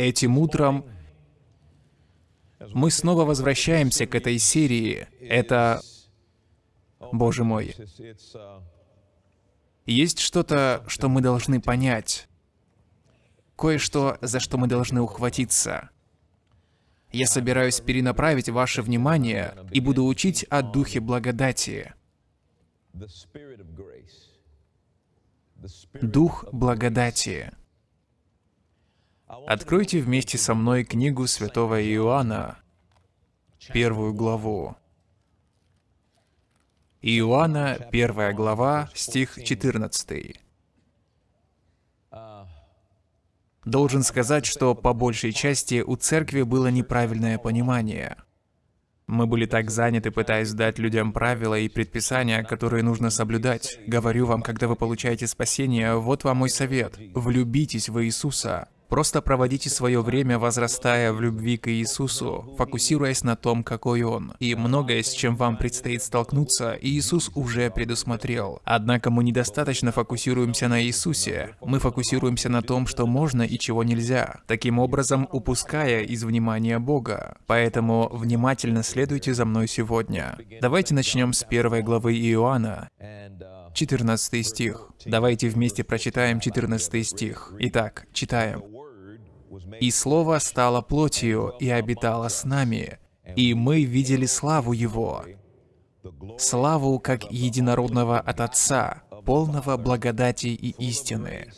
Этим утром мы снова возвращаемся к этой серии. Это... Боже мой. Есть что-то, что мы должны понять. Кое-что, за что мы должны ухватиться. Я собираюсь перенаправить ваше внимание и буду учить о Духе Благодати. Дух Благодати. Откройте вместе со мной книгу святого Иоанна, первую главу. Иоанна, первая глава, стих 14. Должен сказать, что по большей части у церкви было неправильное понимание. Мы были так заняты, пытаясь дать людям правила и предписания, которые нужно соблюдать. Говорю вам, когда вы получаете спасение, вот вам мой совет. Влюбитесь в Иисуса. Просто проводите свое время, возрастая в любви к Иисусу, фокусируясь на том, какой Он. И многое, с чем вам предстоит столкнуться, Иисус уже предусмотрел. Однако мы недостаточно фокусируемся на Иисусе. Мы фокусируемся на том, что можно и чего нельзя, таким образом упуская из внимания Бога. Поэтому внимательно следуйте за мной сегодня. Давайте начнем с первой главы Иоанна. 14 стих. Давайте вместе прочитаем 14 стих. Итак, читаем. «И Слово стало плотью и обитало с нами, и мы видели славу Его, славу как единородного от Отца, полного благодати и истины».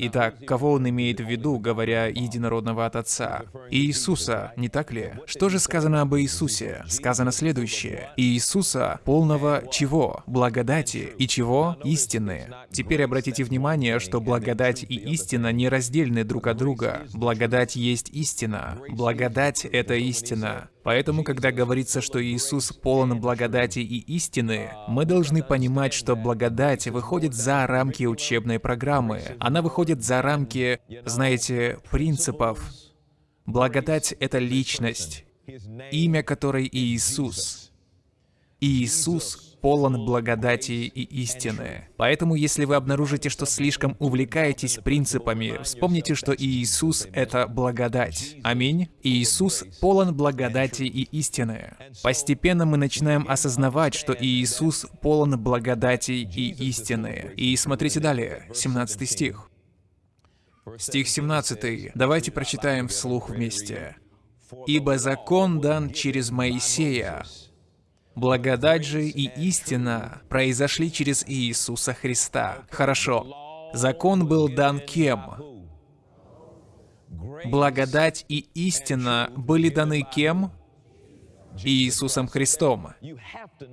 Итак, кого он имеет в виду, говоря единородного от Отца? Иисуса, не так ли? Что же сказано об Иисусе? Сказано следующее. Иисуса полного чего? Благодати. И чего? Истины. Теперь обратите внимание, что благодать и истина не раздельны друг от друга. Благодать есть истина. Благодать — это истина. Поэтому, когда говорится, что Иисус полон благодати и истины, мы должны понимать, что благодать выходит за рамки учебной программы. Она выходит за рамки, знаете, принципов. Благодать — это личность, имя которой Иисус. Иисус полон благодати и истины. Поэтому, если вы обнаружите, что слишком увлекаетесь принципами, вспомните, что Иисус — это благодать. Аминь. Иисус полон благодати и истины. Постепенно мы начинаем осознавать, что Иисус полон благодати и истины. И смотрите далее, 17 стих. Стих 17. Давайте прочитаем вслух вместе. «Ибо закон дан через Моисея, Благодать же и истина произошли через Иисуса Христа. Хорошо. Закон был дан кем? Благодать и истина были даны кем? Иисусом Христом.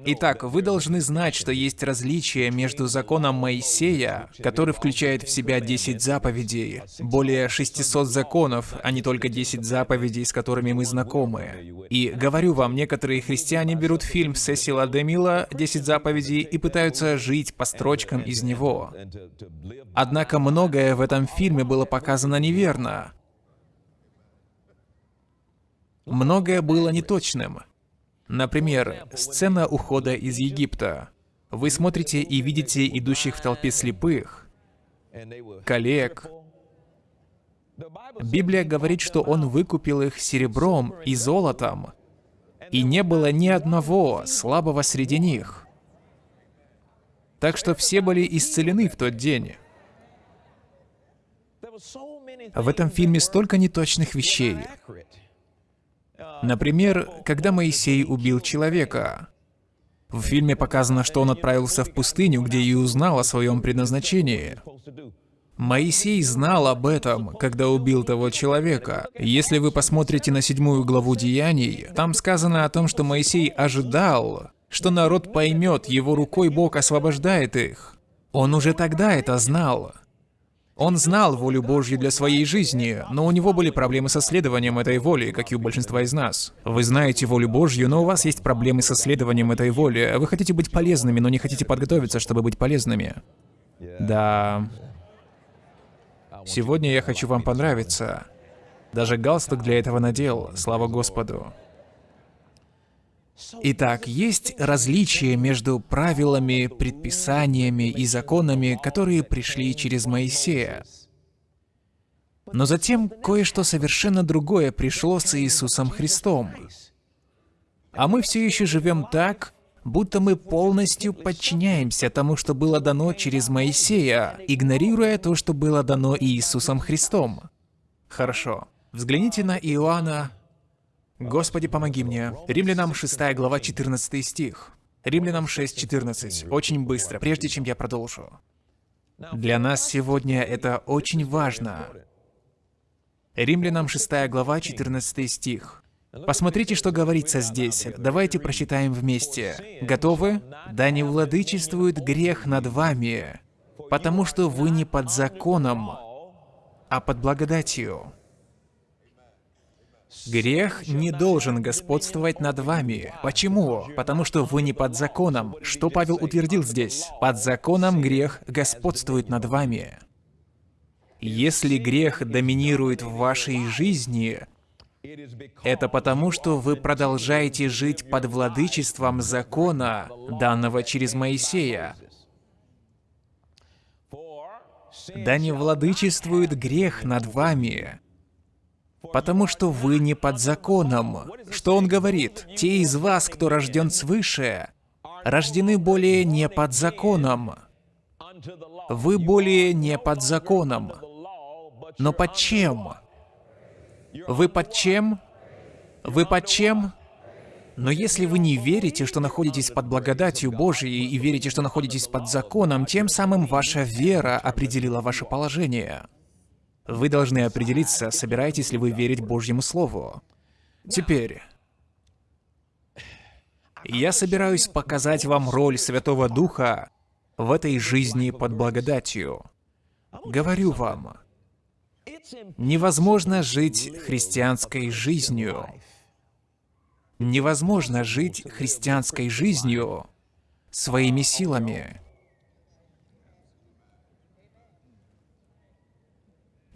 Итак, вы должны знать, что есть различие между законом Моисея, который включает в себя 10 заповедей, более 600 законов, а не только 10 заповедей, с которыми мы знакомы. И говорю вам, некоторые христиане берут фильм Сесила Демила «10 заповедей» и пытаются жить по строчкам из него. Однако многое в этом фильме было показано неверно. Многое было неточным. Например, сцена ухода из Египта. Вы смотрите и видите идущих в толпе слепых, коллег. Библия говорит, что Он выкупил их серебром и золотом, и не было ни одного слабого среди них. Так что все были исцелены в тот день. В этом фильме столько неточных вещей. Например, когда Моисей убил человека. В фильме показано, что он отправился в пустыню, где и узнал о своем предназначении. Моисей знал об этом, когда убил того человека. Если вы посмотрите на седьмую главу Деяний, там сказано о том, что Моисей ожидал, что народ поймет, его рукой Бог освобождает их. Он уже тогда это знал. Он знал волю Божью для своей жизни, но у него были проблемы со следованием этой воли, как и у большинства из нас. Вы знаете волю Божью, но у вас есть проблемы со следованием этой воли. Вы хотите быть полезными, но не хотите подготовиться, чтобы быть полезными. Да. Сегодня я хочу вам понравиться. Даже галстук для этого надел, слава Господу. Итак, есть различия между правилами, предписаниями и законами, которые пришли через Моисея. Но затем кое-что совершенно другое пришло с Иисусом Христом. А мы все еще живем так, будто мы полностью подчиняемся тому, что было дано через Моисея, игнорируя то, что было дано Иисусом Христом. Хорошо. Взгляните на Иоанна. Господи, помоги мне. Римлянам 6 глава 14 стих. Римлянам 6.14. Очень быстро, прежде чем я продолжу. Для нас сегодня это очень важно. Римлянам 6 глава 14 стих. Посмотрите, что говорится здесь. Давайте прочитаем вместе. Готовы? «Да не владычествует грех над вами, потому что вы не под законом, а под благодатью». Грех не должен господствовать над вами. Почему? Потому что вы не под законом. Что Павел утвердил здесь? Под законом грех господствует над вами. Если грех доминирует в вашей жизни, это потому, что вы продолжаете жить под владычеством закона, данного через Моисея. Да не владычествует грех над вами, потому что вы не под законом. Что он говорит? Те из вас, кто рожден свыше, рождены более не под законом. Вы более не под законом. Но под чем? Вы под чем? Вы под чем? Но если вы не верите, что находитесь под благодатью Божией и верите, что находитесь под законом, тем самым ваша вера определила ваше положение. Вы должны определиться, собираетесь ли вы верить Божьему Слову. Теперь, я собираюсь показать вам роль Святого Духа в этой жизни под благодатью. Говорю вам, Невозможно жить христианской жизнью. Невозможно жить христианской жизнью своими силами.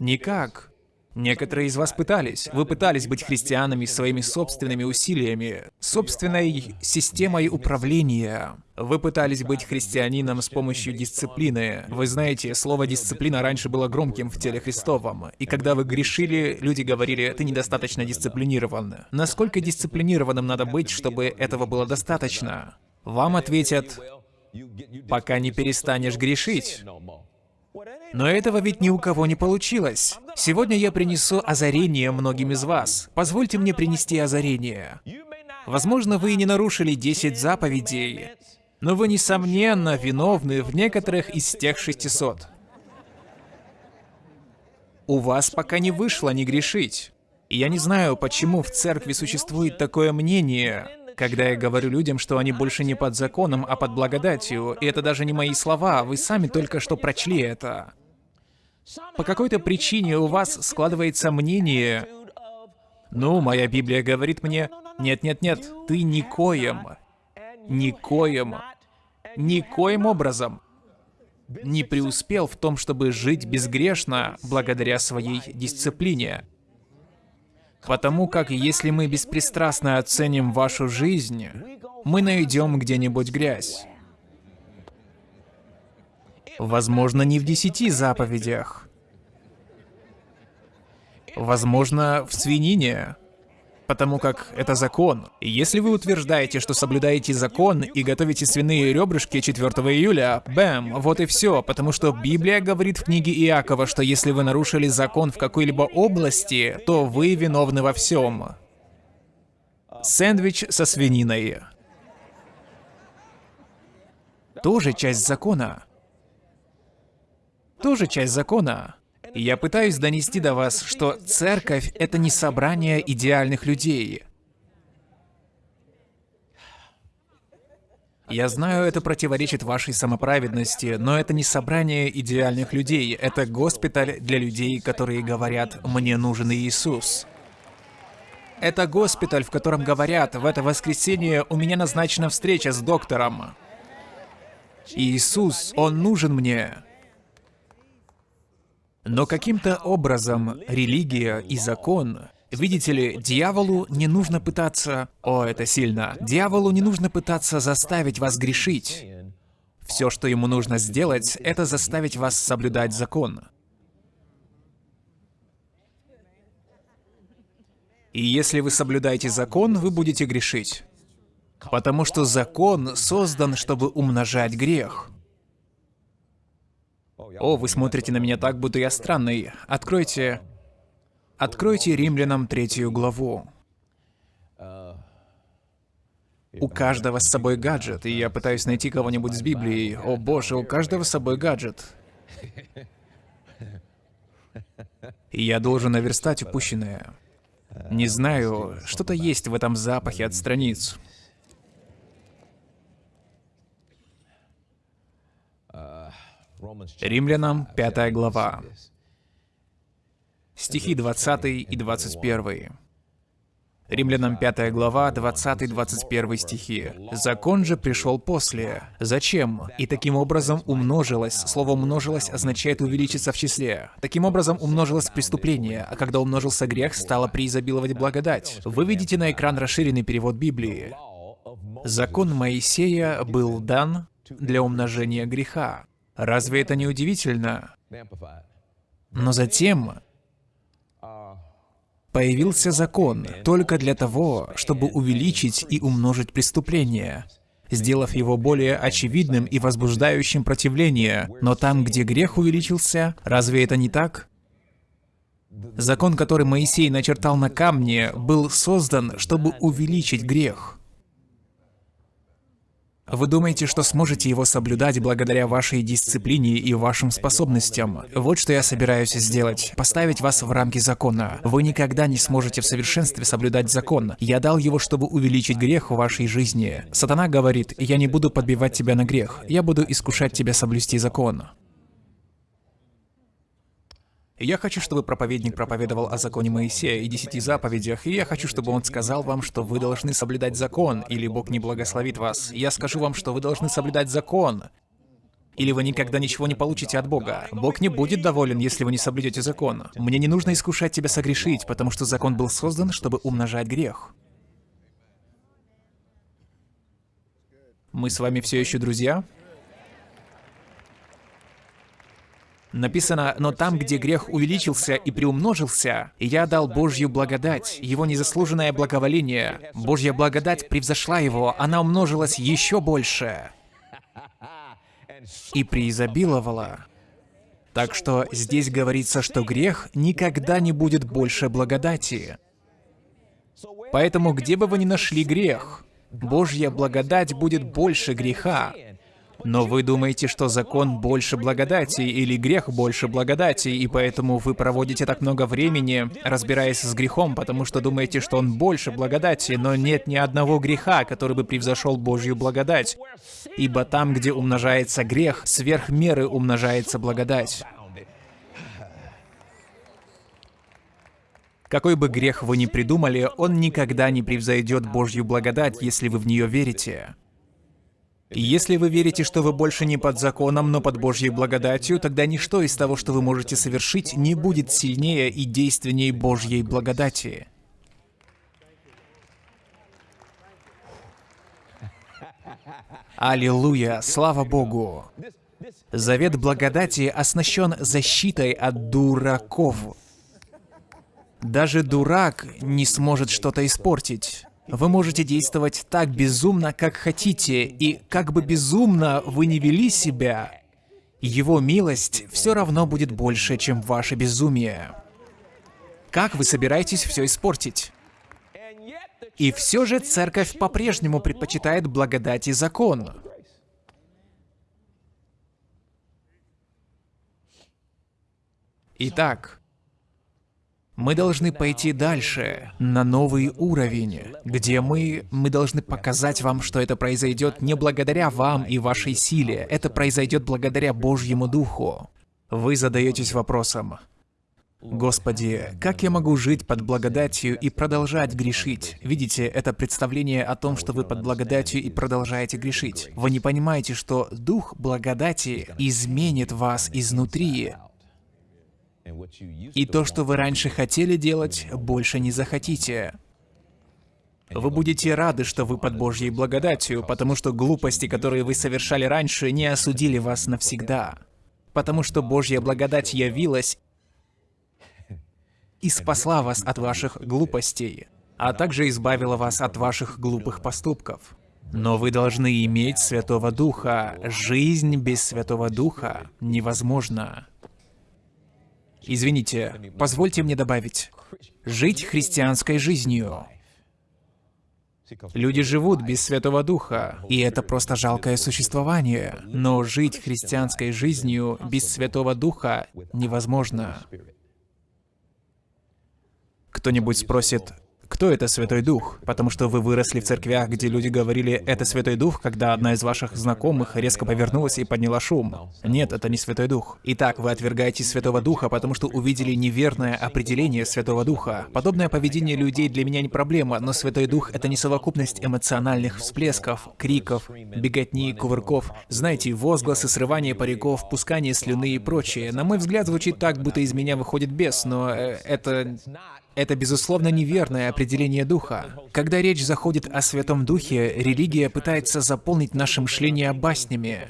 Никак. Некоторые из вас пытались. Вы пытались быть христианами своими собственными усилиями, собственной системой управления. Вы пытались быть христианином с помощью дисциплины. Вы знаете, слово «дисциплина» раньше было громким в теле Христовом. И когда вы грешили, люди говорили, ты недостаточно дисциплинирован. Насколько дисциплинированным надо быть, чтобы этого было достаточно? Вам ответят, пока не перестанешь грешить. Но этого ведь ни у кого не получилось. Сегодня я принесу озарение многим из вас. Позвольте мне принести озарение. Возможно, вы и не нарушили 10 заповедей, но вы, несомненно, виновны в некоторых из тех 600. У вас пока не вышло не грешить. я не знаю, почему в церкви существует такое мнение, когда я говорю людям, что они больше не под законом, а под благодатью. И это даже не мои слова, вы сами только что прочли это. По какой-то причине у вас складывается мнение, ну, моя Библия говорит мне, нет-нет-нет, ты никоим, никоим, никоим образом не преуспел в том, чтобы жить безгрешно благодаря своей дисциплине. Потому как если мы беспристрастно оценим вашу жизнь, мы найдем где-нибудь грязь. Возможно, не в десяти заповедях. Возможно, в свинине. Потому как это закон. И если вы утверждаете, что соблюдаете закон и готовите свиные ребрышки 4 июля, бэм, вот и все. Потому что Библия говорит в книге Иакова, что если вы нарушили закон в какой-либо области, то вы виновны во всем. Сэндвич со свининой. Тоже часть закона тоже часть закона. Я пытаюсь донести до вас, что церковь — это не собрание идеальных людей. Я знаю, это противоречит вашей самоправедности, но это не собрание идеальных людей, это госпиталь для людей, которые говорят «мне нужен Иисус». Это госпиталь, в котором говорят «в это воскресенье у меня назначена встреча с доктором». Иисус, Он нужен мне. Но каким-то образом религия и закон Видите ли, дьяволу не нужно пытаться... О, это сильно. Дьяволу не нужно пытаться заставить вас грешить. Все, что ему нужно сделать, это заставить вас соблюдать закон. И если вы соблюдаете закон, вы будете грешить. Потому что закон создан, чтобы умножать грех. О, вы смотрите на меня так, будто я странный. Откройте... Откройте Римлянам третью главу. У каждого с собой гаджет, и я пытаюсь найти кого-нибудь с Библией. О боже, у каждого с собой гаджет. И я должен наверстать упущенное. Не знаю, что-то есть в этом запахе от страниц. Римлянам, 5 глава. Стихи 20 и 21. Римлянам 5 глава, 20-21 стихи. «Закон же пришел после. Зачем? И таким образом умножилось». Слово «умножилось» означает «увеличиться в числе». Таким образом умножилось преступление, а когда умножился грех, стало преизобиловать благодать. Вы видите на экран расширенный перевод Библии. Закон Моисея был дан для умножения греха. Разве это не удивительно? Но затем Появился закон только для того, чтобы увеличить и умножить преступление, сделав его более очевидным и возбуждающим противление. Но там, где грех увеличился, разве это не так? Закон, который Моисей начертал на камне, был создан, чтобы увеличить грех. Вы думаете, что сможете его соблюдать благодаря вашей дисциплине и вашим способностям? Вот что я собираюсь сделать. Поставить вас в рамки закона. Вы никогда не сможете в совершенстве соблюдать закон. Я дал его, чтобы увеличить грех в вашей жизни. Сатана говорит, я не буду подбивать тебя на грех. Я буду искушать тебя соблюсти закон. Я хочу, чтобы проповедник проповедовал о законе Моисея и десяти заповедях, и я хочу, чтобы он сказал вам, что вы должны соблюдать закон, или Бог не благословит вас. Я скажу вам, что вы должны соблюдать закон, или вы никогда ничего не получите от Бога. Бог не будет доволен, если вы не соблюдете закон. Мне не нужно искушать тебя согрешить, потому что закон был создан, чтобы умножать грех. Мы с вами все еще друзья? Написано, «Но там, где грех увеличился и приумножился, я дал Божью благодать, его незаслуженное благоволение. Божья благодать превзошла его, она умножилась еще больше и преизобиловала». Так что здесь говорится, что грех никогда не будет больше благодати. Поэтому где бы вы ни нашли грех, Божья благодать будет больше греха. Но вы думаете, что закон больше благодати или грех больше благодати, и поэтому вы проводите так много времени, разбираясь с грехом, потому что думаете, что он больше благодати, но нет ни одного греха, который бы превзошел Божью благодать. Ибо там, где умножается грех, сверх меры умножается благодать. Какой бы грех вы ни придумали, он никогда не превзойдет Божью благодать, если вы в нее верите. Если вы верите, что вы больше не под законом, но под Божьей благодатью, тогда ничто из того, что вы можете совершить, не будет сильнее и действеннее Божьей благодати. Аллилуйя, слава Богу! Завет благодати оснащен защитой от дураков. Даже дурак не сможет что-то испортить. Вы можете действовать так безумно, как хотите, и как бы безумно вы не вели себя, его милость все равно будет больше, чем ваше безумие. Как вы собираетесь все испортить? И все же церковь по-прежнему предпочитает благодать и закон. Итак, мы должны пойти дальше, на новый уровень, где мы, мы должны показать вам, что это произойдет не благодаря вам и вашей силе, это произойдет благодаря Божьему Духу. Вы задаетесь вопросом, Господи, как я могу жить под благодатью и продолжать грешить? Видите, это представление о том, что вы под благодатью и продолжаете грешить. Вы не понимаете, что Дух благодати изменит вас изнутри, и то, что вы раньше хотели делать, больше не захотите. Вы будете рады, что вы под Божьей благодатью, потому что глупости, которые вы совершали раньше, не осудили вас навсегда. Потому что Божья благодать явилась и спасла вас от ваших глупостей, а также избавила вас от ваших глупых поступков. Но вы должны иметь Святого Духа. Жизнь без Святого Духа невозможна. Извините, позвольте мне добавить. Жить христианской жизнью. Люди живут без Святого Духа, и это просто жалкое существование. Но жить христианской жизнью без Святого Духа невозможно. Кто-нибудь спросит, кто это Святой Дух? Потому что вы выросли в церквях, где люди говорили «это Святой Дух», когда одна из ваших знакомых резко повернулась и подняла шум. Нет, это не Святой Дух. Итак, вы отвергаете Святого Духа, потому что увидели неверное определение Святого Духа. Подобное поведение людей для меня не проблема, но Святой Дух — это не совокупность эмоциональных всплесков, криков, беготни, кувырков, знаете, возгласы, срывание париков, пускание слюны и прочее. На мой взгляд, звучит так, будто из меня выходит бес, но э, это это, безусловно, неверное определение духа. Когда речь заходит о Святом Духе, религия пытается заполнить наше мышление баснями.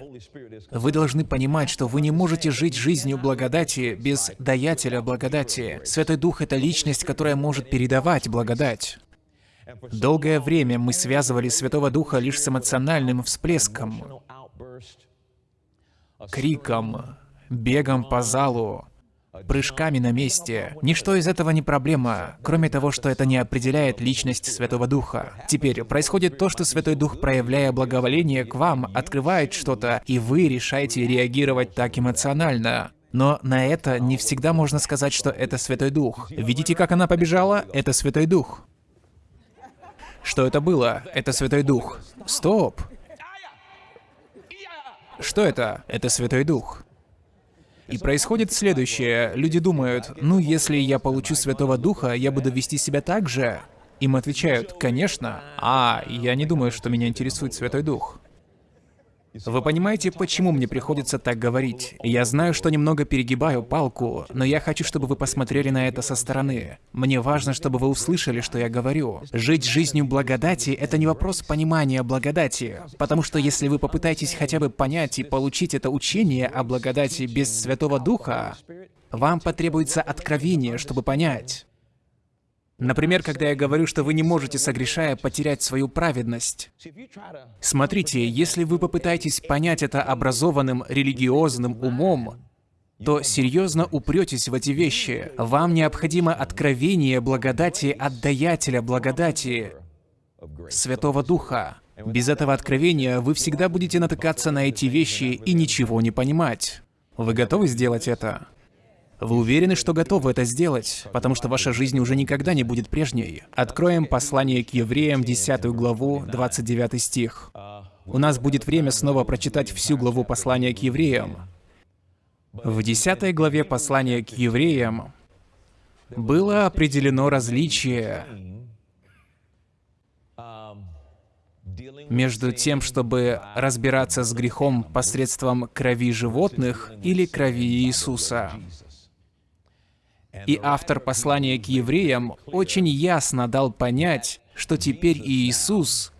Вы должны понимать, что вы не можете жить жизнью благодати без даятеля благодати. Святой Дух — это личность, которая может передавать благодать. Долгое время мы связывали Святого Духа лишь с эмоциональным всплеском, криком, бегом по залу, прыжками на месте. Ничто из этого не проблема, кроме того, что это не определяет личность Святого Духа. Теперь происходит то, что Святой Дух, проявляя благоволение к вам, открывает что-то, и вы решаете реагировать так эмоционально. Но на это не всегда можно сказать, что это Святой Дух. Видите, как она побежала? Это Святой Дух. Что это было? Это Святой Дух. Стоп! Что это? Это Святой Дух. И происходит следующее. Люди думают, ну, если я получу Святого Духа, я буду вести себя так же. Им отвечают, конечно. А, я не думаю, что меня интересует Святой Дух. Вы понимаете, почему мне приходится так говорить? Я знаю, что немного перегибаю палку, но я хочу, чтобы вы посмотрели на это со стороны. Мне важно, чтобы вы услышали, что я говорю. Жить жизнью благодати — это не вопрос понимания благодати, потому что если вы попытаетесь хотя бы понять и получить это учение о благодати без Святого Духа, вам потребуется откровение, чтобы понять. Например, когда я говорю, что вы не можете, согрешая, потерять свою праведность. Смотрите, если вы попытаетесь понять это образованным религиозным умом, то серьезно упретесь в эти вещи. Вам необходимо откровение благодати от даятеля благодати, Святого Духа. Без этого откровения вы всегда будете натыкаться на эти вещи и ничего не понимать. Вы готовы сделать это? Вы уверены, что готовы это сделать, потому что ваша жизнь уже никогда не будет прежней. Откроем послание к евреям, 10 главу, 29 стих. У нас будет время снова прочитать всю главу послания к евреям. В 10 главе послания к евреям было определено различие между тем, чтобы разбираться с грехом посредством крови животных или крови Иисуса. И автор послания к евреям очень ясно дал понять, что теперь Иисус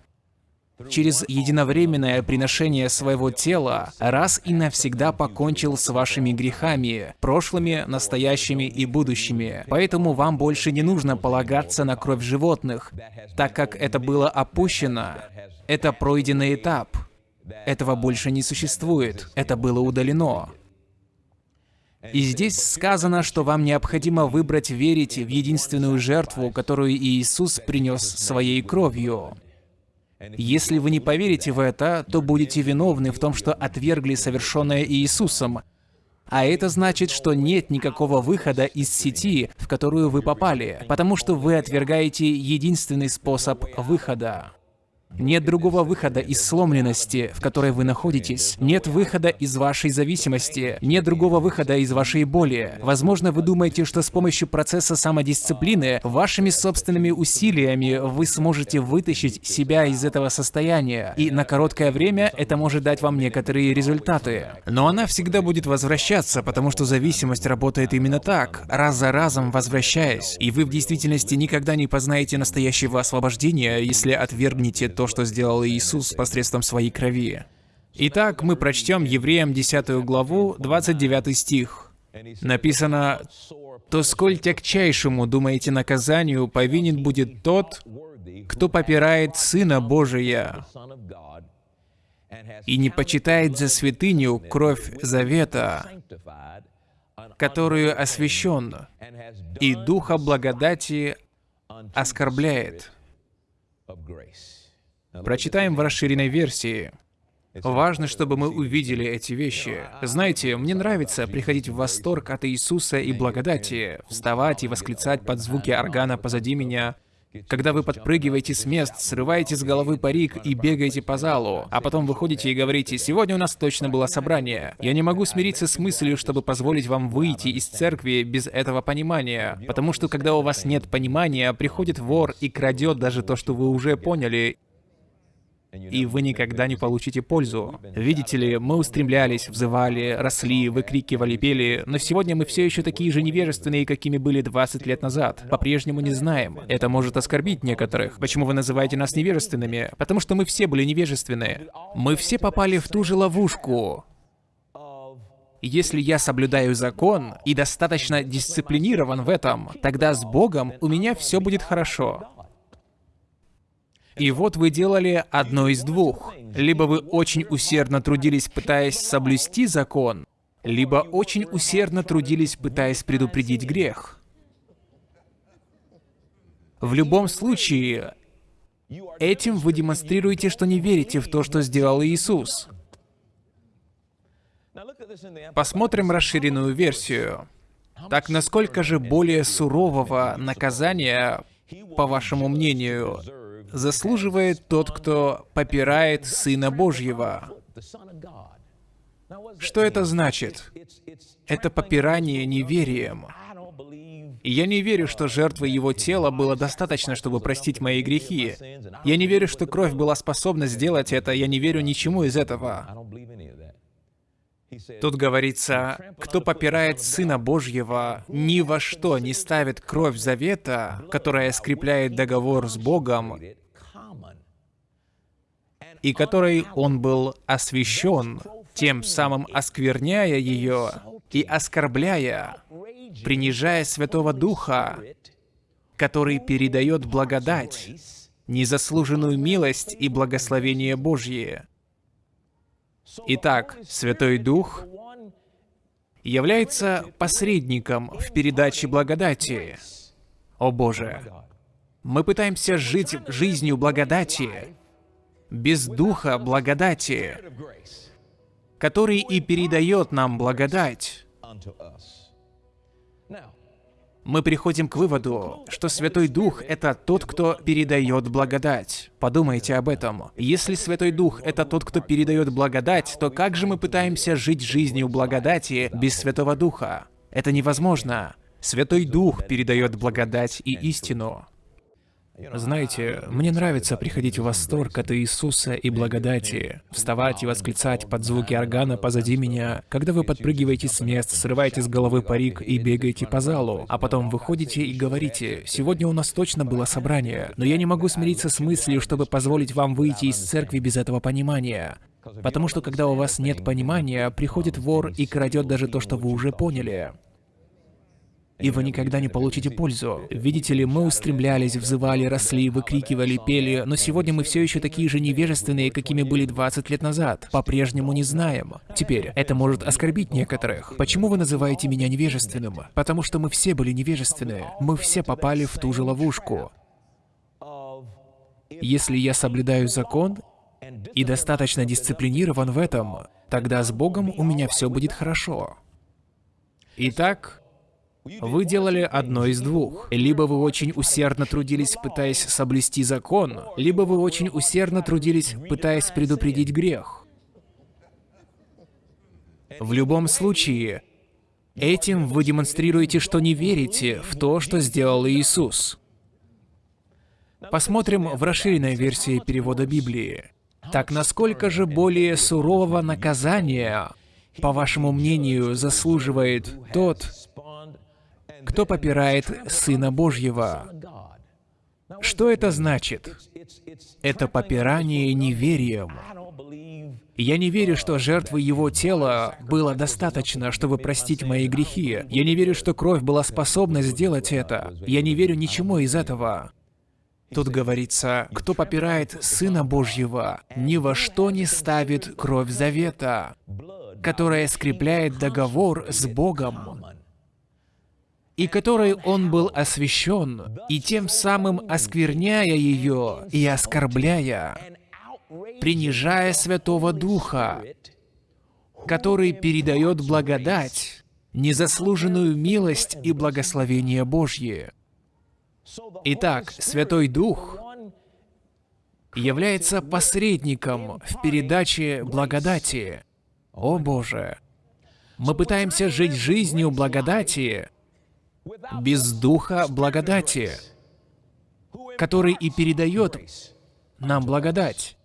через единовременное приношение своего тела раз и навсегда покончил с вашими грехами, прошлыми, настоящими и будущими. Поэтому вам больше не нужно полагаться на кровь животных, так как это было опущено. Это пройденный этап. Этого больше не существует. Это было удалено. И здесь сказано, что вам необходимо выбрать верить в единственную жертву, которую Иисус принес своей кровью. Если вы не поверите в это, то будете виновны в том, что отвергли совершенное Иисусом. А это значит, что нет никакого выхода из сети, в которую вы попали, потому что вы отвергаете единственный способ выхода. Нет другого выхода из сломленности, в которой вы находитесь. Нет выхода из вашей зависимости. Нет другого выхода из вашей боли. Возможно, вы думаете, что с помощью процесса самодисциплины, вашими собственными усилиями вы сможете вытащить себя из этого состояния. И на короткое время это может дать вам некоторые результаты. Но она всегда будет возвращаться, потому что зависимость работает именно так, раз за разом возвращаясь. И вы в действительности никогда не познаете настоящего освобождения, если отвергнете то, что сделал Иисус посредством своей крови. Итак, мы прочтем Евреям 10 главу, 29 стих. Написано, то сколь тягчайшему, думаете, наказанию повинен будет тот, кто попирает Сына Божия и не почитает за святыню кровь завета, которую освящен, и Духа благодати оскорбляет. Прочитаем в расширенной версии. Важно, чтобы мы увидели эти вещи. Знаете, мне нравится приходить в восторг от Иисуса и благодати, вставать и восклицать под звуки органа позади меня, когда вы подпрыгиваете с мест, срываете с головы парик и бегаете по залу, а потом выходите и говорите, «Сегодня у нас точно было собрание». Я не могу смириться с мыслью, чтобы позволить вам выйти из церкви без этого понимания, потому что когда у вас нет понимания, приходит вор и крадет даже то, что вы уже поняли, и вы никогда не получите пользу. Видите ли, мы устремлялись, взывали, росли, выкрикивали, пели, но сегодня мы все еще такие же невежественные, какими были 20 лет назад. По-прежнему не знаем. Это может оскорбить некоторых. Почему вы называете нас невежественными? Потому что мы все были невежественны. Мы все попали в ту же ловушку. Если я соблюдаю закон и достаточно дисциплинирован в этом, тогда с Богом у меня все будет хорошо. И вот вы делали одно из двух. Либо вы очень усердно трудились, пытаясь соблюсти закон, либо очень усердно трудились, пытаясь предупредить грех. В любом случае, этим вы демонстрируете, что не верите в то, что сделал Иисус. Посмотрим расширенную версию. Так насколько же более сурового наказания, по вашему мнению, заслуживает тот, кто попирает Сына Божьего. Что это значит? Это попирание неверием. И я не верю, что жертвы его тела было достаточно, чтобы простить мои грехи. Я не верю, что кровь была способна сделать это. Я не верю ничему из этого. Тут говорится, кто попирает Сына Божьего, ни во что не ставит кровь завета, которая скрепляет договор с Богом, и которой он был освящен, тем самым оскверняя ее и оскорбляя, принижая Святого Духа, который передает благодать, незаслуженную милость и благословение Божье. Итак, Святой Дух является посредником в передаче благодати. О Боже, мы пытаемся жить жизнью благодати, без духа благодати, который и передает нам благодать. Мы приходим к выводу, что Святой Дух — это тот, кто передает благодать. Подумайте об этом. Если Святой Дух — это тот, кто передает благодать, то как же мы пытаемся жить жизнью благодати без Святого Духа? Это невозможно. Святой Дух передает благодать и истину. Знаете, мне нравится приходить в восторг от Иисуса и благодати, вставать и восклицать под звуки органа позади меня, когда вы подпрыгиваете с мест, срываете с головы парик и бегаете по залу, а потом выходите и говорите, «Сегодня у нас точно было собрание, но я не могу смириться с мыслью, чтобы позволить вам выйти из церкви без этого понимания». Потому что когда у вас нет понимания, приходит вор и крадет даже то, что вы уже поняли и вы никогда не получите пользу. Видите ли, мы устремлялись, взывали, росли, выкрикивали, пели, но сегодня мы все еще такие же невежественные, какими были 20 лет назад. По-прежнему не знаем. Теперь, это может оскорбить некоторых. Почему вы называете меня невежественным? Потому что мы все были невежественны. Мы все попали в ту же ловушку. Если я соблюдаю закон и достаточно дисциплинирован в этом, тогда с Богом у меня все будет хорошо. Итак, вы делали одно из двух. Либо вы очень усердно трудились, пытаясь соблюсти закон, либо вы очень усердно трудились, пытаясь предупредить грех. В любом случае, этим вы демонстрируете, что не верите в то, что сделал Иисус. Посмотрим в расширенной версии перевода Библии. Так насколько же более сурового наказания, по вашему мнению, заслуживает тот, кто попирает Сына Божьего. Что это значит? Это попирание неверием. Я не верю, что жертвы его тела было достаточно, чтобы простить мои грехи. Я не верю, что кровь была способна сделать это. Я не верю ничему из этого. Тут говорится, кто попирает Сына Божьего, ни во что не ставит кровь завета, которая скрепляет договор с Богом, и которой он был освящен, и тем самым оскверняя ее и оскорбляя, принижая Святого Духа, который передает благодать, незаслуженную милость и благословение Божье. Итак, Святой Дух является посредником в передаче благодати. О Боже! Мы пытаемся жить жизнью благодати без Духа благодати, который и передает нам благодать.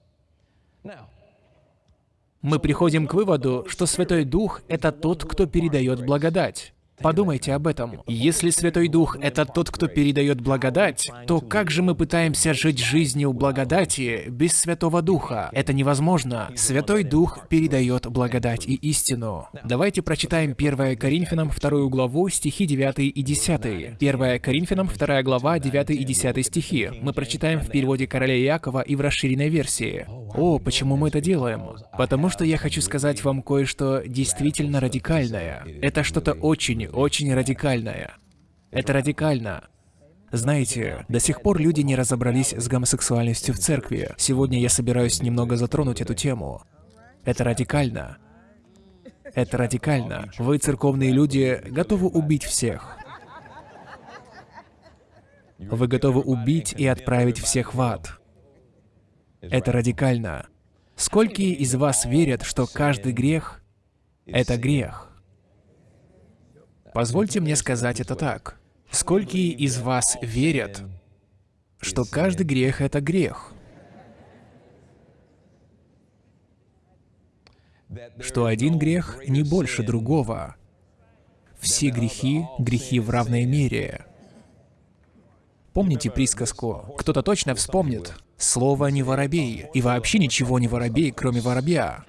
Мы приходим к выводу, что Святой Дух — это тот, кто передает благодать. Подумайте об этом. Если Святой Дух — это тот, кто передает благодать, то как же мы пытаемся жить жизнью благодати без Святого Духа? Это невозможно. Святой Дух передает благодать и истину. Давайте прочитаем 1 Коринфянам 2 главу, стихи 9 и 10. 1 Коринфянам 2 глава, 9 и 10 стихи. Мы прочитаем в переводе короля Якова и в расширенной версии. О, почему мы это делаем? Потому что я хочу сказать вам кое-что действительно радикальное. Это что-то очень, очень радикальное. Это радикально. Знаете, до сих пор люди не разобрались с гомосексуальностью в церкви. Сегодня я собираюсь немного затронуть эту тему. Это радикально. Это радикально. Вы, церковные люди, готовы убить всех. Вы готовы убить и отправить всех в ад. Это радикально. Сколько из вас верят, что каждый грех — это грех? Позвольте мне сказать это так. Сколько из вас верят, что каждый грех — это грех? Что один грех не больше другого. Все грехи — грехи в равной мере. Помните присказку? Кто-то точно вспомнит. Слово не воробей, и вообще ничего не воробей, кроме воробья.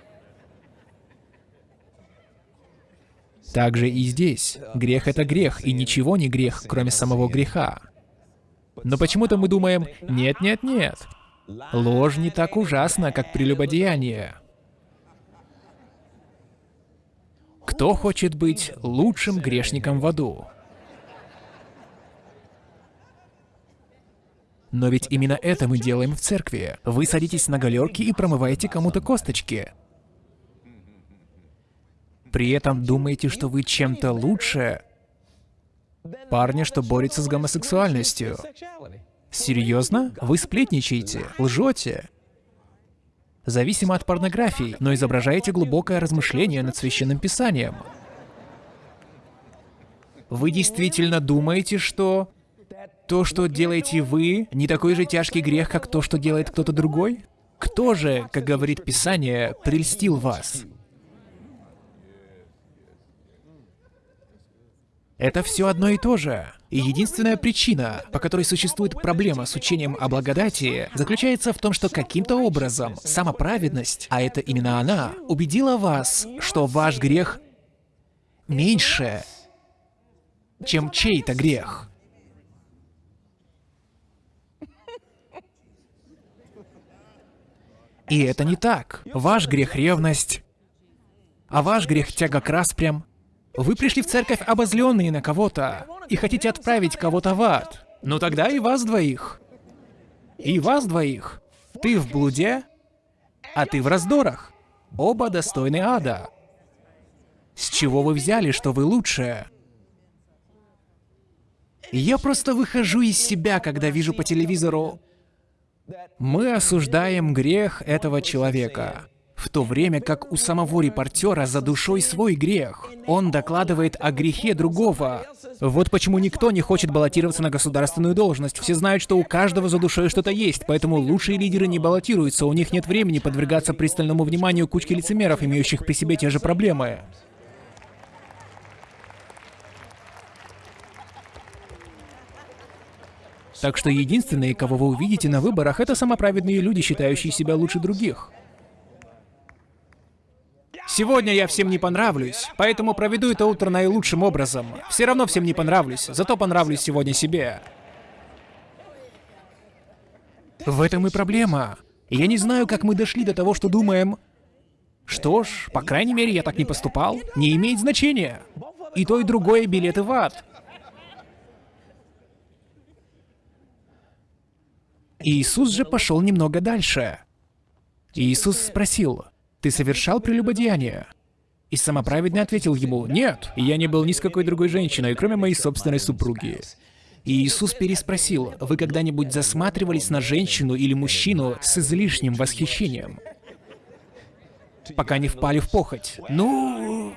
Также и здесь. Грех — это грех, и ничего не грех, кроме самого греха. Но почему-то мы думаем, нет-нет-нет, ложь не так ужасна, как прелюбодеяние. Кто хочет быть лучшим грешником в аду? Но ведь именно это мы делаем в церкви. Вы садитесь на галерки и промываете кому-то косточки. При этом думаете, что вы чем-то лучше парня, что борется с гомосексуальностью. Серьезно? Вы сплетничаете, лжете. Зависимо от порнографии, но изображаете глубокое размышление над Священным Писанием. Вы действительно думаете, что то, что делаете вы, не такой же тяжкий грех, как то, что делает кто-то другой? Кто же, как говорит Писание, прельстил вас? Это все одно и то же. И единственная причина, по которой существует проблема с учением о благодати, заключается в том, что каким-то образом самоправедность, а это именно она, убедила вас, что ваш грех меньше, чем чей-то грех. И это не так. Ваш грех — ревность, а ваш грех — тяга к распрям. Вы пришли в церковь обозленные на кого-то и хотите отправить кого-то в ад. Ну тогда и вас двоих. И вас двоих. Ты в блуде, а ты в раздорах. Оба достойны ада. С чего вы взяли, что вы лучшие? Я просто выхожу из себя, когда вижу по телевизору мы осуждаем грех этого человека, в то время как у самого репортера за душой свой грех. Он докладывает о грехе другого. Вот почему никто не хочет баллотироваться на государственную должность. Все знают, что у каждого за душой что-то есть, поэтому лучшие лидеры не баллотируются, у них нет времени подвергаться пристальному вниманию кучки лицемеров, имеющих при себе те же проблемы. Так что единственные, кого вы увидите на выборах, это самоправедные люди, считающие себя лучше других. Сегодня я всем не понравлюсь, поэтому проведу это утро наилучшим образом. Все равно всем не понравлюсь, зато понравлюсь сегодня себе. В этом и проблема. Я не знаю, как мы дошли до того, что думаем... Что ж, по крайней мере, я так не поступал. Не имеет значения. И то, и другое билеты в ад. Иисус же пошел немного дальше. Иисус спросил, «Ты совершал прелюбодеяние?» И самоправедный ответил ему, «Нет, я не был ни с какой другой женщиной, кроме моей собственной супруги». И Иисус переспросил, «Вы когда-нибудь засматривались на женщину или мужчину с излишним восхищением?» Пока не впали в похоть. Ну...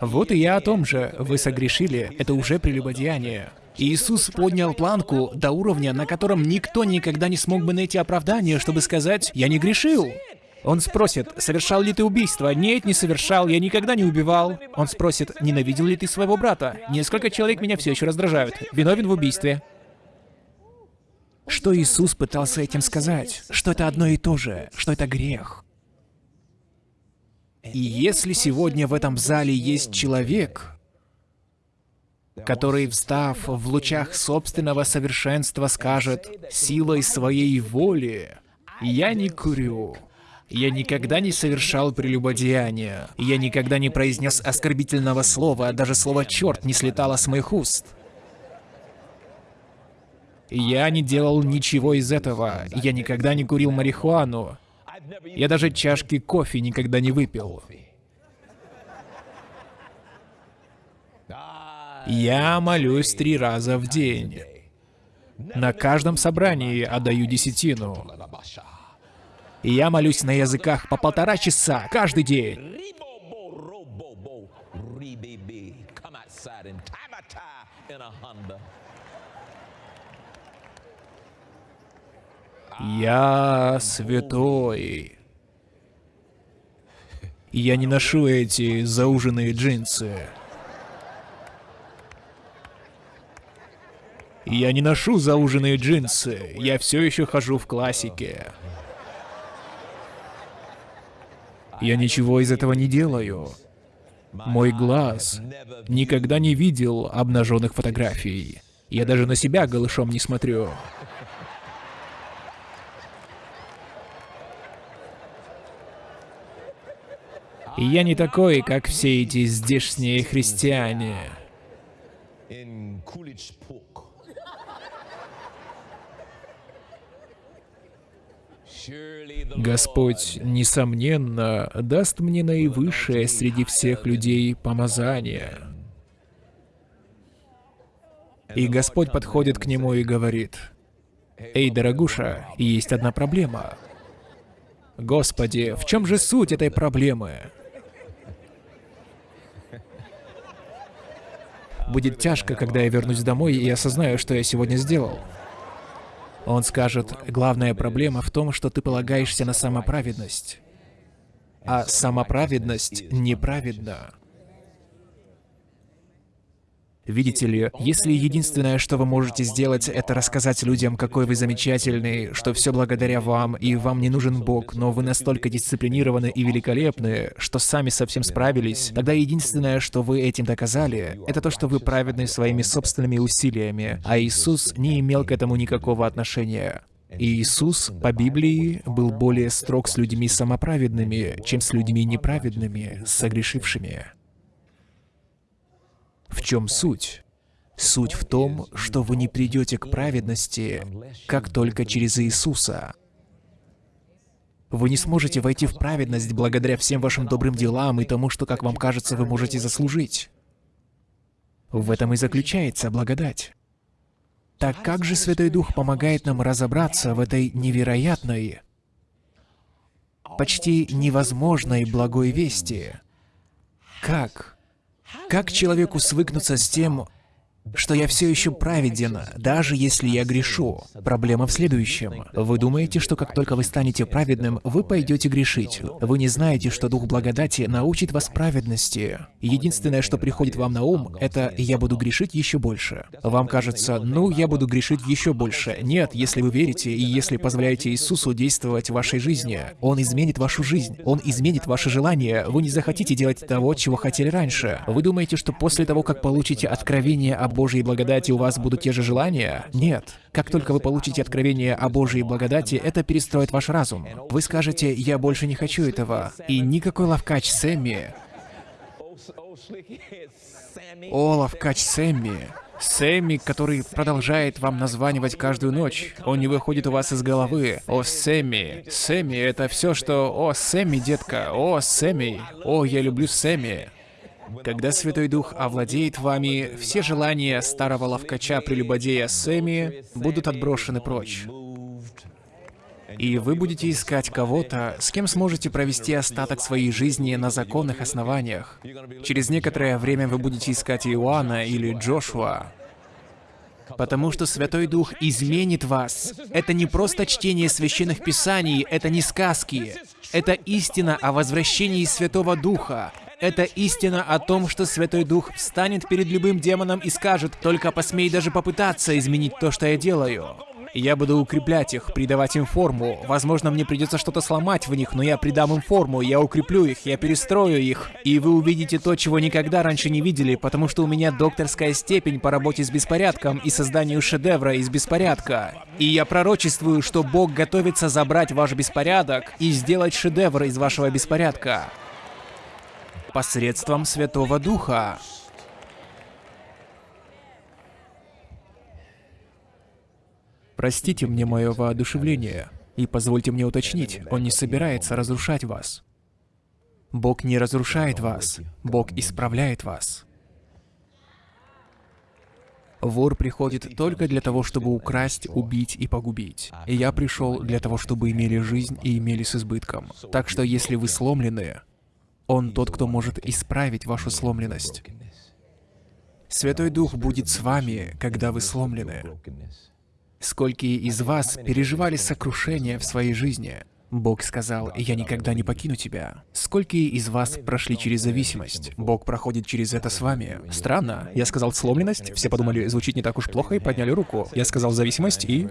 Вот и я о том же. Вы согрешили, это уже прелюбодеяние. Иисус поднял планку до уровня, на котором никто никогда не смог бы найти оправдание, чтобы сказать «я не грешил». Он спросит, совершал ли ты убийство? Нет, не совершал, я никогда не убивал. Он спросит, ненавидел ли ты своего брата? Несколько человек меня все еще раздражают. Виновен в убийстве. Что Иисус пытался этим сказать? Что это одно и то же, что это грех. И если сегодня в этом зале есть человек, который, встав в лучах собственного совершенства, скажет «силой своей воли я не курю». Я никогда не совершал прелюбодеяния. Я никогда не произнес оскорбительного слова, даже слово «черт» не слетало с моих уст. Я не делал ничего из этого. Я никогда не курил марихуану. Я даже чашки кофе никогда не выпил. Я молюсь три раза в день. На каждом собрании отдаю десятину. И я молюсь на языках по полтора часа каждый день. Я святой. Я не ношу эти зауженные джинсы. Я не ношу зауженные джинсы. Я все еще хожу в классике. Я ничего из этого не делаю. Мой глаз никогда не видел обнаженных фотографий. Я даже на себя голышом не смотрю. Я не такой, как все эти здешние христиане. Господь, несомненно, даст мне наивысшее среди всех людей помазание. И Господь подходит к нему и говорит, «Эй, дорогуша, есть одна проблема. Господи, в чем же суть этой проблемы?» Будет тяжко, когда я вернусь домой и осознаю, что я сегодня сделал. Он скажет, главная проблема в том, что ты полагаешься на самоправедность. А самоправедность неправедна. Видите ли, если единственное, что вы можете сделать, это рассказать людям, какой вы замечательный, что все благодаря вам, и вам не нужен Бог, но вы настолько дисциплинированы и великолепны, что сами совсем справились, тогда единственное, что вы этим доказали, это то, что вы праведны своими собственными усилиями, а Иисус не имел к этому никакого отношения. И Иисус по Библии был более строг с людьми самоправедными, чем с людьми неправедными, согрешившими. В чем суть? Суть в том, что вы не придете к праведности, как только через Иисуса. Вы не сможете войти в праведность благодаря всем вашим добрым делам и тому, что, как вам кажется, вы можете заслужить. В этом и заключается благодать. Так как же Святой Дух помогает нам разобраться в этой невероятной, почти невозможной благой вести? Как? Как человеку свыкнуться с тем, что я все еще праведен, даже если я грешу. Проблема в следующем. Вы думаете, что как только вы станете праведным, вы пойдете грешить. Вы не знаете, что Дух Благодати научит вас праведности. Единственное, что приходит вам на ум, это «я буду грешить еще больше». Вам кажется, ну, я буду грешить еще больше. Нет, если вы верите и если позволяете Иисусу действовать в вашей жизни, Он изменит вашу жизнь, Он изменит ваши желания, вы не захотите делать того, чего хотели раньше. Вы думаете, что после того, как получите откровение об Божьей благодати у вас будут те же желания? Нет. Как только вы получите откровение о Божьей благодати, это перестроит ваш разум. Вы скажете, я больше не хочу этого. И никакой ловкач Сэмми... О, ловкач Сэмми... Сэмми, который продолжает вам названивать каждую ночь. Он не выходит у вас из головы. О, Сэмми. Сэмми — это все, что... О, Сэмми, детка. О, Сэмми. О, я люблю Сэмми. Когда Святой Дух овладеет вами, все желания старого ловкача-прелюбодея Сэмми будут отброшены прочь. И вы будете искать кого-то, с кем сможете провести остаток своей жизни на законных основаниях. Через некоторое время вы будете искать Иоанна или Джошуа. Потому что Святой Дух изменит вас. Это не просто чтение священных писаний, это не сказки. Это истина о возвращении Святого Духа. Это истина о том, что Святой Дух встанет перед любым демоном и скажет, «Только посмей даже попытаться изменить то, что я делаю». Я буду укреплять их, придавать им форму. Возможно, мне придется что-то сломать в них, но я придам им форму, я укреплю их, я перестрою их. И вы увидите то, чего никогда раньше не видели, потому что у меня докторская степень по работе с беспорядком и созданию шедевра из беспорядка. И я пророчествую, что Бог готовится забрать ваш беспорядок и сделать шедевр из вашего беспорядка посредством Святого Духа. Простите мне мое воодушевление, и позвольте мне уточнить, Он не собирается разрушать вас. Бог не разрушает вас, Бог исправляет вас. Вор приходит только для того, чтобы украсть, убить и погубить. И я пришел для того, чтобы имели жизнь и имели с избытком. Так что если вы сломлены, он тот, кто может исправить вашу сломленность. Святой Дух будет с вами, когда вы сломлены. Сколько из вас переживали сокрушение в своей жизни? Бог сказал, «Я никогда не покину тебя». Сколько из вас прошли через зависимость? Бог проходит через это с вами. Странно. Я сказал «сломленность», все подумали, звучит не так уж плохо и подняли руку. Я сказал «зависимость» и...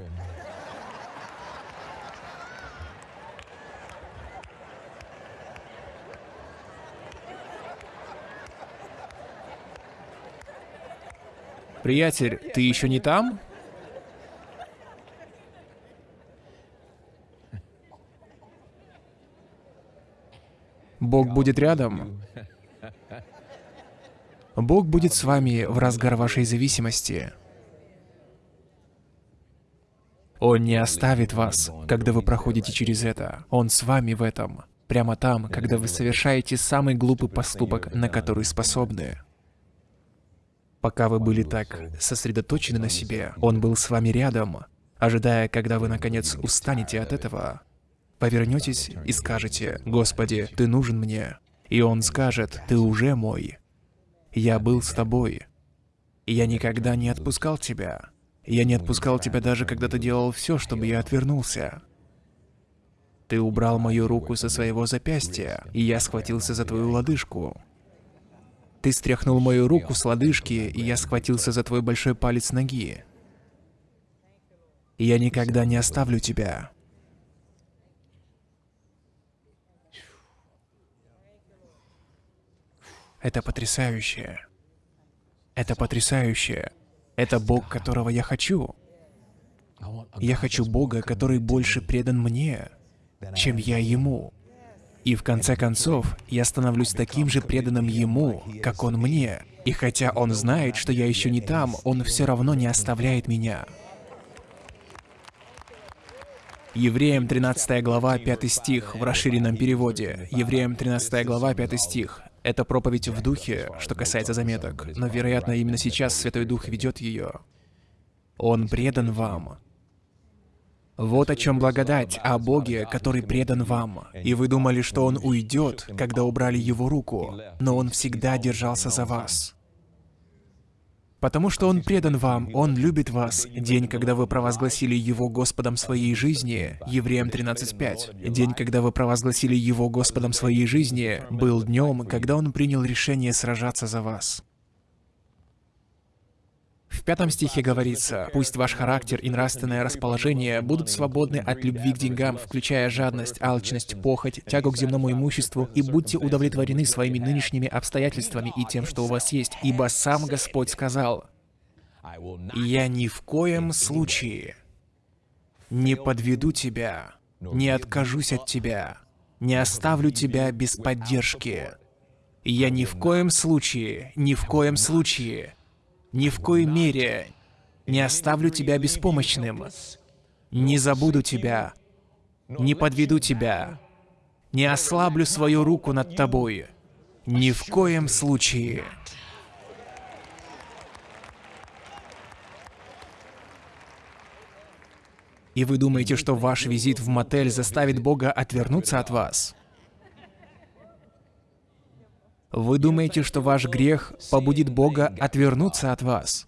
Приятель, ты еще не там? Бог будет рядом. Бог будет с вами в разгар вашей зависимости. Он не оставит вас, когда вы проходите через это. Он с вами в этом. Прямо там, когда вы совершаете самый глупый поступок, на который способны. Пока вы были так сосредоточены на себе, Он был с вами рядом, ожидая, когда вы, наконец, устанете от этого. Повернетесь и скажете, «Господи, Ты нужен мне». И Он скажет, «Ты уже мой. Я был с тобой. Я никогда не отпускал тебя. Я не отпускал тебя даже, когда ты делал все, чтобы я отвернулся. Ты убрал мою руку со своего запястья, и я схватился за твою лодыжку. Ты стряхнул мою руку с лодыжки, и я схватился за твой большой палец ноги. Я никогда не оставлю тебя. Это потрясающе. Это потрясающе. Это Бог, которого я хочу. Я хочу Бога, который больше предан мне, чем я Ему. И в конце концов, я становлюсь таким же преданным Ему, как Он мне. И хотя Он знает, что я еще не там, Он все равно не оставляет меня. Евреям 13 глава 5 стих в расширенном переводе. Евреям 13 глава 5 стих. Это проповедь в духе, что касается заметок, но, вероятно, именно сейчас Святой Дух ведет ее. Он предан вам, вот о чем благодать, о Боге, который предан вам. И вы думали, что Он уйдет, когда убрали Его руку, но Он всегда держался за вас. Потому что Он предан вам, Он любит вас. День, когда вы провозгласили Его Господом своей жизни, Евреям 13.5. День, когда вы провозгласили Его Господом своей жизни, был днем, когда Он принял решение сражаться за вас. В пятом стихе говорится, «Пусть ваш характер и нравственное расположение будут свободны от любви к деньгам, включая жадность, алчность, похоть, тягу к земному имуществу, и будьте удовлетворены своими нынешними обстоятельствами и тем, что у вас есть, ибо сам Господь сказал, «Я ни в коем случае не подведу тебя, не откажусь от тебя, не оставлю тебя без поддержки. Я ни в коем случае, ни в коем случае ни в коей мере не оставлю тебя беспомощным, не забуду тебя, не подведу тебя, не ослаблю свою руку над тобой. Ни в коем случае. И вы думаете, что ваш визит в мотель заставит Бога отвернуться от вас? Вы думаете, что ваш грех побудит Бога отвернуться от вас?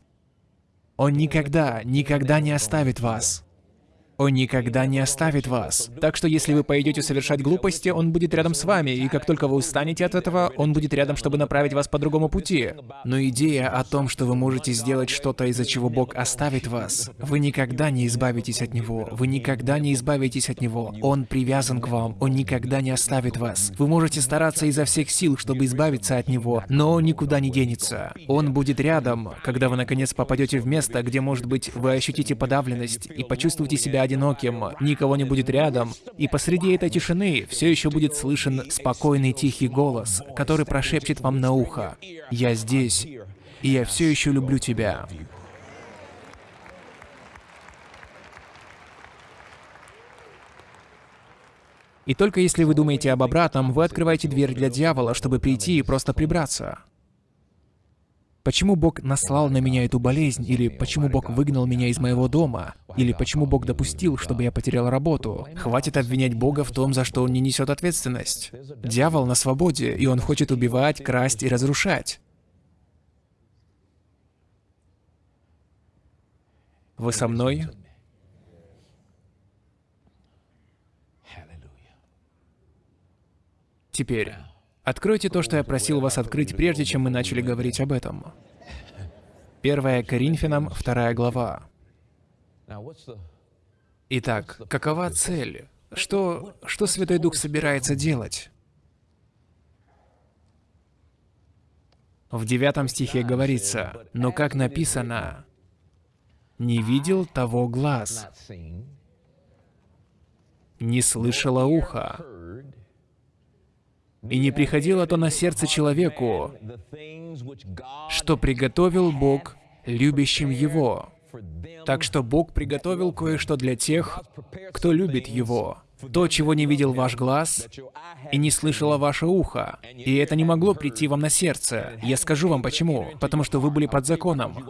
Он никогда, никогда не оставит вас. Он никогда не оставит вас. Так что если вы пойдете совершать глупости, Он будет рядом с вами, и как только вы устанете от этого, Он будет рядом, чтобы направить вас по другому пути. Но идея о том, что вы можете сделать что-то, из-за чего Бог оставит вас, вы никогда не избавитесь от Него. Вы никогда не избавитесь от Него. Он привязан к вам. Он никогда не оставит вас. Вы можете стараться изо всех сил, чтобы избавиться от Него, но Он никуда не денется. Он будет рядом, когда вы наконец попадете в место, где, может быть, вы ощутите подавленность и почувствуете себя одиноким, никого не будет рядом, и посреди этой тишины все еще будет слышен спокойный тихий голос, который прошепчет вам на ухо «Я здесь, и я все еще люблю тебя». И только если вы думаете об обратном, вы открываете дверь для дьявола, чтобы прийти и просто прибраться. Почему Бог наслал на меня эту болезнь? Или почему Бог выгнал меня из моего дома? Или почему Бог допустил, чтобы я потерял работу? Хватит обвинять Бога в том, за что Он не несет ответственность. Дьявол на свободе, и он хочет убивать, красть и разрушать. Вы со мной? Теперь, Откройте то, что я просил вас открыть, прежде чем мы начали говорить об этом. 1 Коринфянам, 2 глава. Итак, какова цель? Что, что Святой Дух собирается делать? В девятом стихе говорится, «Но как написано, не видел того глаз, не слышало ухо, и не приходило то на сердце человеку, что приготовил Бог любящим Его. Так что Бог приготовил кое-что для тех, кто любит Его. То, чего не видел ваш глаз и не слышало ваше ухо. И это не могло прийти вам на сердце. Я скажу вам почему. Потому что вы были под законом.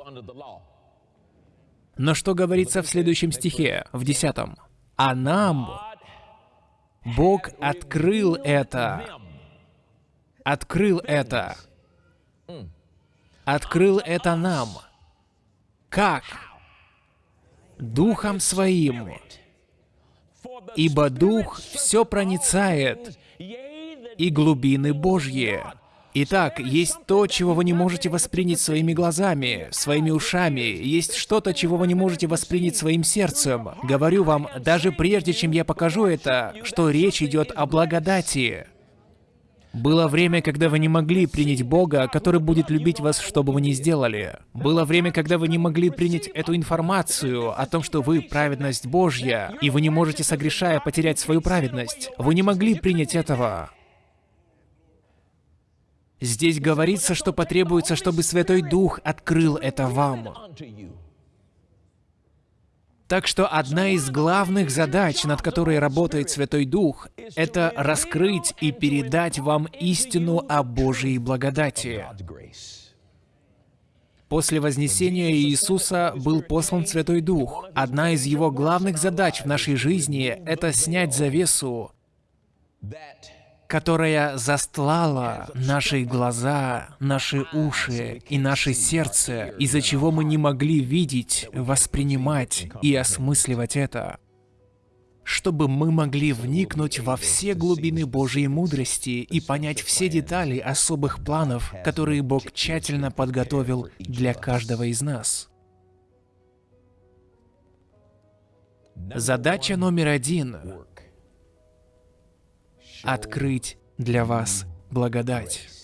Но что говорится в следующем стихе, в десятом? А нам Бог открыл это открыл это. Открыл это нам. Как? Духом Своим. Ибо Дух все проницает, и глубины Божьи. Итак, есть то, чего вы не можете воспринять своими глазами, своими ушами, есть что-то, чего вы не можете воспринять своим сердцем. Говорю вам, даже прежде чем я покажу это, что речь идет о благодати. Было время, когда вы не могли принять Бога, который будет любить вас, что бы вы ни сделали. Было время, когда вы не могли принять эту информацию о том, что вы праведность Божья, и вы не можете, согрешая, потерять свою праведность. Вы не могли принять этого. Здесь говорится, что потребуется, чтобы Святой Дух открыл это вам. Так что одна из главных задач, над которой работает Святой Дух, это раскрыть и передать вам истину о Божьей благодати. После вознесения Иисуса был послан Святой Дух. Одна из его главных задач в нашей жизни — это снять завесу которая застлала наши глаза, наши уши и наше сердце, из-за чего мы не могли видеть, воспринимать и осмысливать это. чтобы мы могли вникнуть во все глубины Божьей мудрости и понять все детали особых планов, которые Бог тщательно подготовил для каждого из нас. Задача номер один — открыть для вас благодать.